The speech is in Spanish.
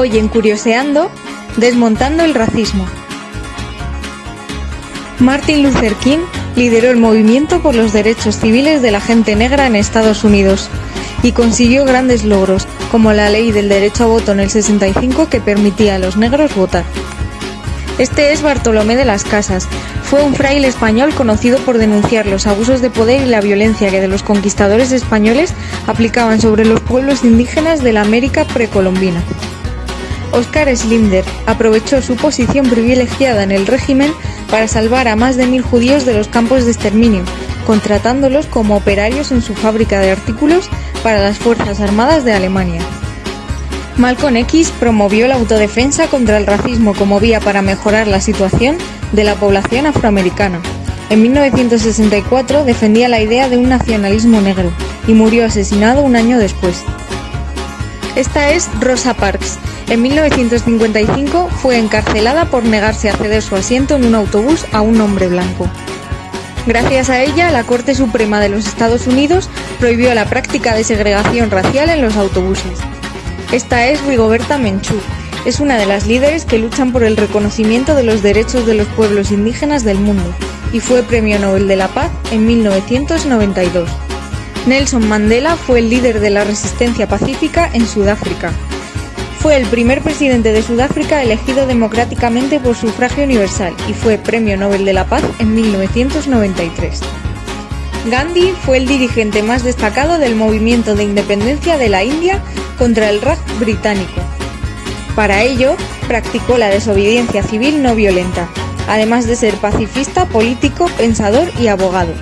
Hoy en Curioseando, desmontando el racismo. Martin Luther King lideró el movimiento por los derechos civiles de la gente negra en Estados Unidos y consiguió grandes logros, como la ley del derecho a voto en el 65 que permitía a los negros votar. Este es Bartolomé de las Casas. Fue un fraile español conocido por denunciar los abusos de poder y la violencia que de los conquistadores españoles aplicaban sobre los pueblos indígenas de la América precolombina. Oscar Slinder aprovechó su posición privilegiada en el régimen para salvar a más de mil judíos de los campos de exterminio, contratándolos como operarios en su fábrica de artículos para las Fuerzas Armadas de Alemania. Malcolm X promovió la autodefensa contra el racismo como vía para mejorar la situación de la población afroamericana. En 1964 defendía la idea de un nacionalismo negro y murió asesinado un año después. Esta es Rosa Parks. En 1955 fue encarcelada por negarse a ceder su asiento en un autobús a un hombre blanco. Gracias a ella, la Corte Suprema de los Estados Unidos prohibió la práctica de segregación racial en los autobuses. Esta es Rigoberta Menchú. Es una de las líderes que luchan por el reconocimiento de los derechos de los pueblos indígenas del mundo y fue Premio Nobel de la Paz en 1992. Nelson Mandela fue el líder de la resistencia pacífica en Sudáfrica. Fue el primer presidente de Sudáfrica elegido democráticamente por sufragio universal y fue Premio Nobel de la Paz en 1993. Gandhi fue el dirigente más destacado del movimiento de independencia de la India contra el Raj británico. Para ello, practicó la desobediencia civil no violenta, además de ser pacifista, político, pensador y abogado.